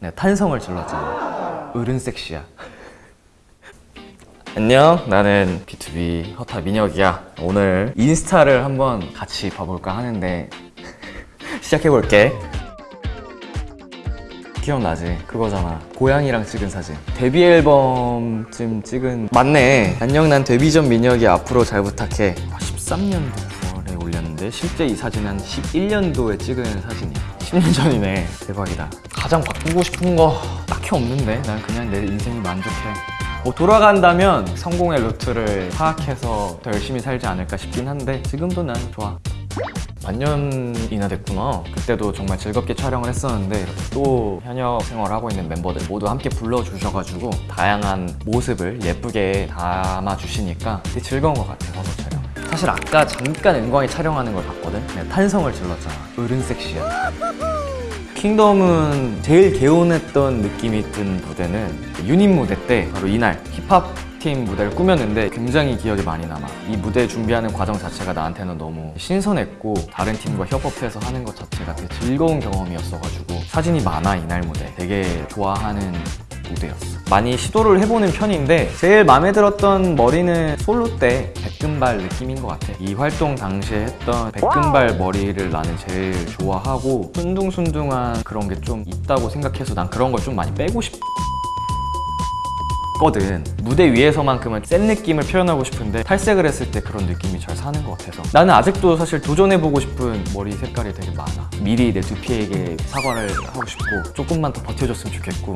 내가 탄성을 질렀잖아 어른 섹시야. 안녕 나는 B2B 허타 민혁이야. 오늘 인스타를 한번 같이 봐볼까 하는데 시작해볼게. 기억나지? 그거잖아. 고양이랑 찍은 사진. 데뷔 앨범쯤 찍은. 맞네. 안녕 난 데뷔 전 민혁이 앞으로 잘 부탁해. 13년도. 9월에 올렸는데 실제 이 사진은 한 11년도에 찍은 사진이야 10년 전이네. 대박이다. 가장 바꾸고 싶은 거 딱히 없는데 난 그냥 내 인생이 만족해. 뭐 돌아간다면 성공의 루트를 파악해서 더 열심히 살지 않을까 싶긴 한데 지금도 난 좋아. 반년이나 됐구나. 그때도 정말 즐겁게 촬영을 했었는데 이렇게 또 현역 생활을 하고 있는 멤버들 모두 함께 불러주셔가지고 다양한 모습을 예쁘게 담아주시니까 되게 즐거운 것 같아요 번호 촬영 사실 아까 잠깐 은광이 촬영하는 걸 봤거든? 내가 탄성을 질렀잖아. 어른 섹시야 킹덤은 제일 개운했던 느낌이 든 무대는 유닛 무대 때 바로 이날 힙합 팀 무대를 꾸몄는데 굉장히 기억에 많이 남아. 이 무대 준비하는 과정 자체가 나한테는 너무 신선했고 다른 팀과 협업해서 하는 것 자체가 되게 즐거운 경험이었어가지고 사진이 많아 이날 무대. 되게 좋아하는 무대였어. 많이 시도를 해보는 편인데 제일 마음에 들었던 머리는 솔로 때 백금발 느낌인 것 같아. 이 활동 당시에 했던 백금발 머리를 나는 제일 좋아하고 순둥순둥한 그런 게 좀 있다고 생각해서 난 그런 걸 좀 많이 빼고 싶 거든. 무대 위에서만큼은 센 느낌을 표현하고 싶은데 탈색을 했을 때 그런 느낌이 잘 사는 것 같아서. 나는 아직도 사실 도전해보고 싶은 머리 색깔이 되게 많아. 미리 내 두피에게 사과를 하고 싶고 조금만 더 버텨줬으면 좋겠고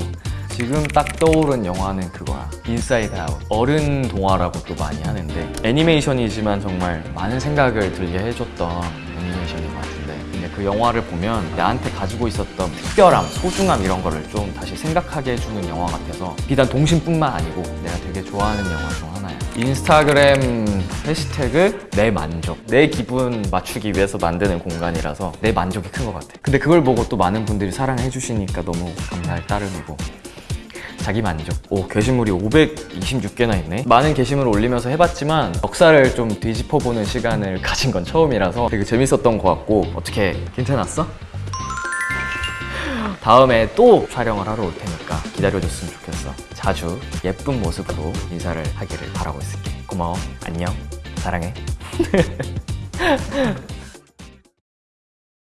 지금 딱 떠오른 영화는 그거야. 인사이드 아웃 어른 동화라고 또 많이 하는데 애니메이션이지만 정말 많은 생각을 들게 해줬던 애니메이션인 것 같은데 근데 그 영화를 보면 나한테 가지고 있었던 특별함, 소중함 이런 거를 좀 다시 생각하게 해주는 영화 같아서 비단 동심뿐만 아니고 내가 되게 좋아하는 영화 중 하나야. 인스타그램 해시태그 내 만족. 내 기분 맞추기 위해서 만드는 공간이라서 내 만족이 큰 것 같아. 근데 그걸 보고 또 많은 분들이 사랑해 주시니까 너무 감사할 따름이고 자기 만족. 오, 게시물이 526개나 있네. 많은 게시물을 올리면서 해봤지만 역사를 좀 뒤집어보는 시간을 가진 건 처음이라서 되게 재밌었던 것 같고 어떻게 괜찮았어? 다음에 또 촬영을 하러 올 테니까 기다려줬으면 좋겠어. 자주 예쁜 모습으로 인사를 하기를 바라고 있을게. 고마워. 안녕. 사랑해.